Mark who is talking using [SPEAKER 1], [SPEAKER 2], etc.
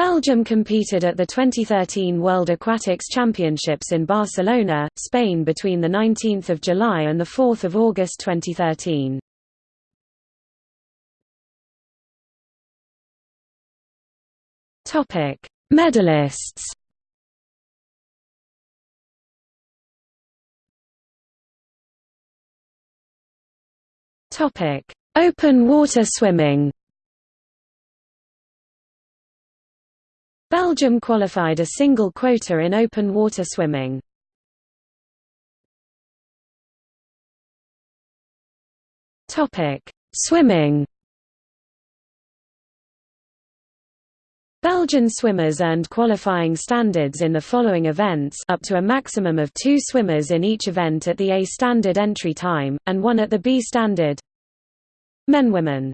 [SPEAKER 1] Belgium competed at the 2013 World Aquatics Championships in Barcelona, Spain between 19 July and 4 August 2013. Medalists Open water swimming Belgium qualified a single quota in open water swimming. Swimming. Belgian swimmers earned qualifying standards in the following events up to a maximum of two swimmers in each event at the A standard entry time, and one at the B standard Men Women